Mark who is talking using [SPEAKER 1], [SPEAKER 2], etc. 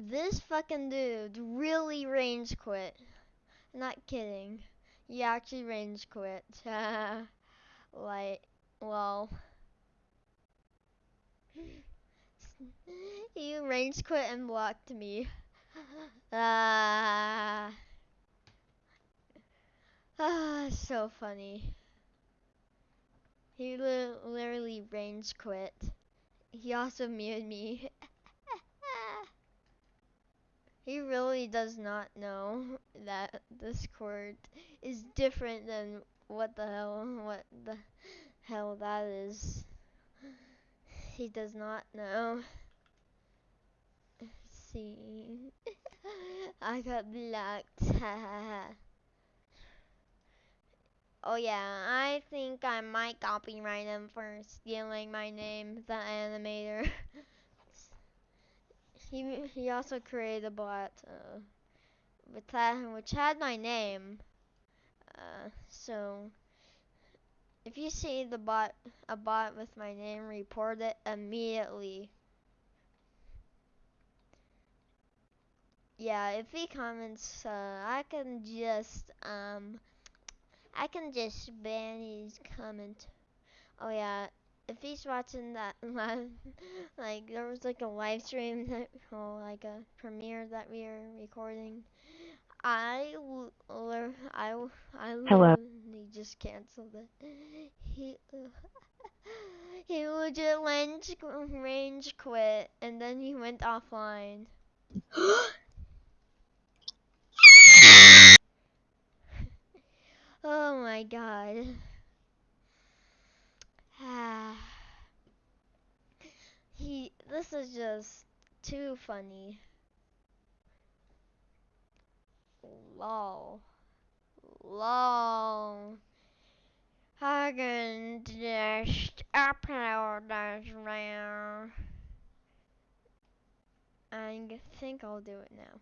[SPEAKER 1] This fucking dude really range quit. Not kidding. He actually range quit. like, well. he range quit and blocked me. Ah. Ah, so funny. He li literally range quit. He also muted me. He really does not know that this Discord is different than what the hell, what the hell that is. He does not know. See. I got blocked. oh yeah, I think I might copyright him for stealing my name, the animator. He he also created a bot uh, with that which had my name. Uh, so if you see the bot a bot with my name, report it immediately. Yeah, if he comments, uh, I can just um, I can just ban his comment. Oh yeah, if he's watching that live, like there was like a live stream that, or like a premiere that we are recording. I I I
[SPEAKER 2] Hello.
[SPEAKER 1] literally just canceled it. He he legit range range quit and then he went offline. Oh my god. he ah. This is just too funny. Lol. Lol. Can just upload this now. I think I'll do it now.